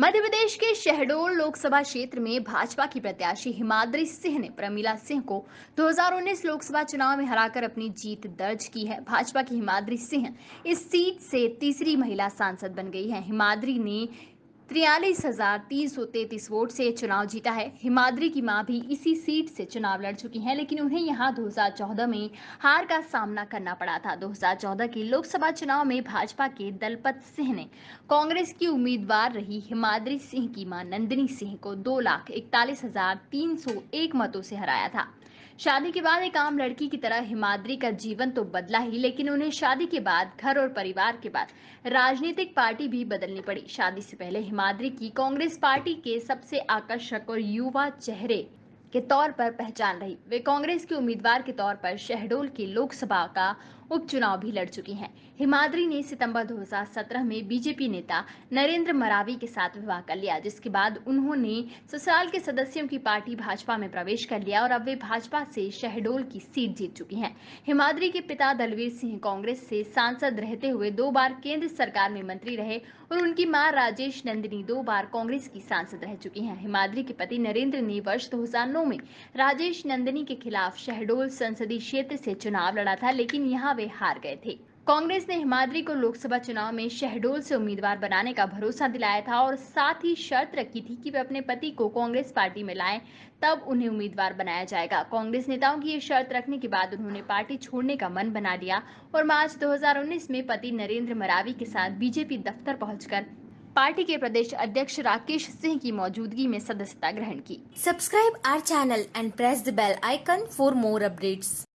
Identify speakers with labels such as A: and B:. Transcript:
A: मध्य प्रदेश के शहडोल लोकसभा क्षेत्र में भाजपा की प्रत्याशी हिमाद्री सिंह ने प्रमिला सिंह को 2019 लोकसभा चुनाव में हराकर अपनी जीत दर्ज की है। भाजपा की हिमाद्री सिंह इस सीट से तीसरी महिला सांसद बन गई है। हिमाद्री ने तिरयालीस हज़ार तीन सौ तैतीस वोट से चुनाव जीता है। हिमाद्री की माँ भी इसी सीट से चुनाव लड़ चुकी हैं, लेकिन उन्हें यहाँ 2014 में हार का सामना करना पड़ा था। 2014 के लोकसभा चुनाव में भाजपा के दलपत सिंह ने कांग्रेस की उम्मीदवार रही हिमाद्री सिंह की माँ नंदिनी सिंह को दो लाख इकतालीस हज़ार तीन सौ एक मतों से हराया था। शादी के बाद एक आम लड़की की तरह हिमाद्री का जीवन तो बदला ही, लेकिन उन्हें शादी के बाद, घर और परिवार के बाद राजनीतिक पार्टी भी बदलनी पड़ी। शादी से पहले हिमाद्री की कांग्रेस पार्टी के सबसे आकर्षक और युवा चेहरे के तौर पर पहचान रही। वे कांग्रेस के उम्मीदवार के तौर पर शहडोल की लोकसभा का उपचुनाव भी लड़ चुकी हैं। हिमाद्री ने सितंबर 2017 में बीजेपी नेता नरेंद्र मरावी के साथ विवाह कर लिया, जिसके बाद उन्होंने ससुराल के सदस्यों की पार्टी भाजपा में प्रवेश कर लिया और अब वे भाजपा से शहडोल की सीट जीत चुकी हैं। हिमाद्री के पिता दलवीर सिंह कांग्रेस से सांसद रहते हुए दो बार केंद्र सरकार में मंत्री रहे और उनकी माँ राजेश नंदिनी दो बार कांग्रेस की सांसद रह चुकी हैं। हिमाद्री के पति नरेंद्र ने वर्ष 2009 में राजेश नंदिनी के खिलाफ शहडोल संसदीय क्षेत्र से चुनाव लड़ा था, लेकिन यहाँ वे हार गए थे। कांग्रेस ने हिमाद्री को लोकसभा चुनाव में शहडोल से उम्मीदवार बनाने का भरोसा दिलाया था और साथ ही शर्त रखी थी कि वे अपने पति को कांग्रेस पार्टी में लाएँ, तब उन्हें उम्मीदवार बनाया जाएगा। कांग्रेस नेताओं की ये शर्त रखने के बाद उन्होंने पार्टी छोड़ने का मन बना लिया और मार्च 2019 में पति नरेंद्र मरावी के साथ बीजेपी दफ्तर पहुंचकर पार्टी के प्रदेश अध्यक्ष राकेश सिंह की मौजूदगी में सदस्यता ग्रहण की।
B: Subscribe our channel and press the bell icon for more updates.